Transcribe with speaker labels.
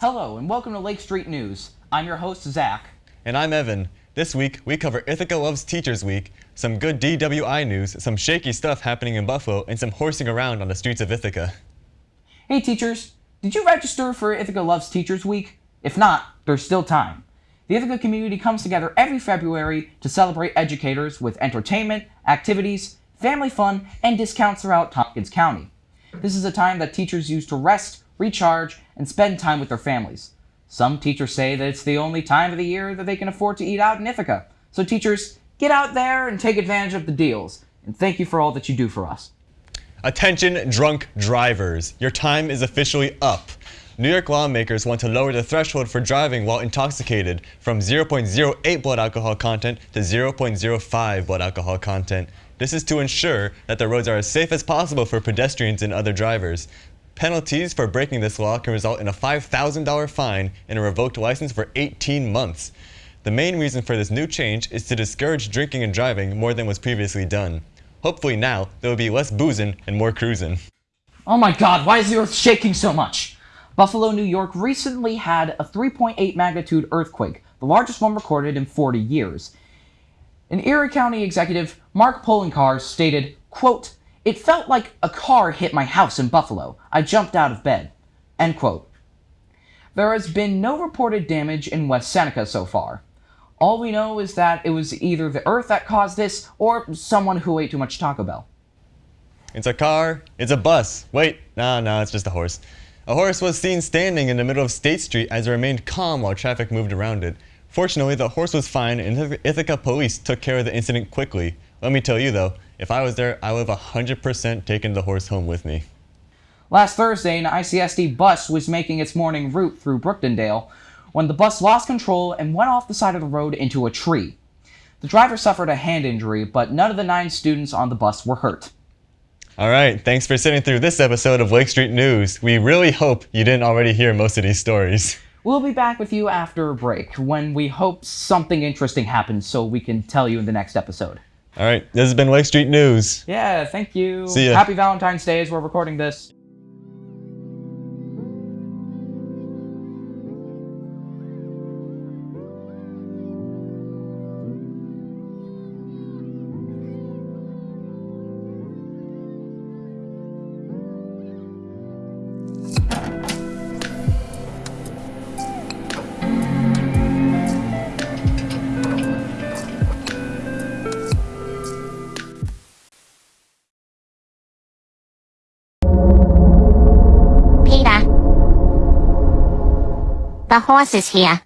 Speaker 1: Hello, and welcome to Lake Street News. I'm your host, Zach.
Speaker 2: And I'm Evan. This week, we cover Ithaca Loves Teachers Week, some good DWI news, some shaky stuff happening in Buffalo, and some horsing around on the streets of Ithaca.
Speaker 1: Hey teachers, did you register for Ithaca Loves Teachers Week? If not, there's still time. The Ithaca community comes together every February to celebrate educators with entertainment, activities, family fun, and discounts throughout Tompkins County. This is a time that teachers use to rest, recharge, and spend time with their families. Some teachers say that it's the only time of the year that they can afford to eat out in Ithaca. So teachers, get out there and take advantage of the deals. And thank you for all that you do for us.
Speaker 2: Attention drunk drivers, your time is officially up. New York lawmakers want to lower the threshold for driving while intoxicated from 0.08 blood alcohol content to 0.05 blood alcohol content. This is to ensure that the roads are as safe as possible for pedestrians and other drivers. Penalties for breaking this law can result in a $5,000 fine and a revoked license for 18 months. The main reason for this new change is to discourage drinking and driving more than was previously done. Hopefully now, there will be less boozing and more cruising.
Speaker 1: Oh my god, why is the earth shaking so much? Buffalo, New York recently had a 3.8 magnitude earthquake, the largest one recorded in 40 years. An Erie County executive, Mark Poloncarz, stated, quote, It felt like a car hit my house in Buffalo. I jumped out of bed. End quote. There has been no reported damage in West Seneca so far. All we know is that it was either the Earth that caused this, or someone who ate too much Taco Bell.
Speaker 2: It's a car. It's a bus. Wait, no, no, it's just a horse. A horse was seen standing in the middle of State Street as it remained calm while traffic moved around it. Fortunately, the horse was fine and Ithaca police took care of the incident quickly. Let me tell you though, if I was there, I would have 100% taken the horse home with me.
Speaker 1: Last Thursday, an ICSD bus was making its morning route through Brooktondale when the bus lost control and went off the side of the road into a tree. The driver suffered a hand injury, but none of the nine students on the bus were hurt.
Speaker 2: All right, thanks for sitting through this episode of Lake Street News. We really hope you didn't already hear most of these stories.
Speaker 1: We'll be back with you after a break when we hope something interesting happens so we can tell you in the next episode.
Speaker 2: All right, this has been Lake Street News.
Speaker 1: Yeah, thank you.
Speaker 2: See ya.
Speaker 1: Happy Valentine's Day as we're recording this.
Speaker 3: The horse is here.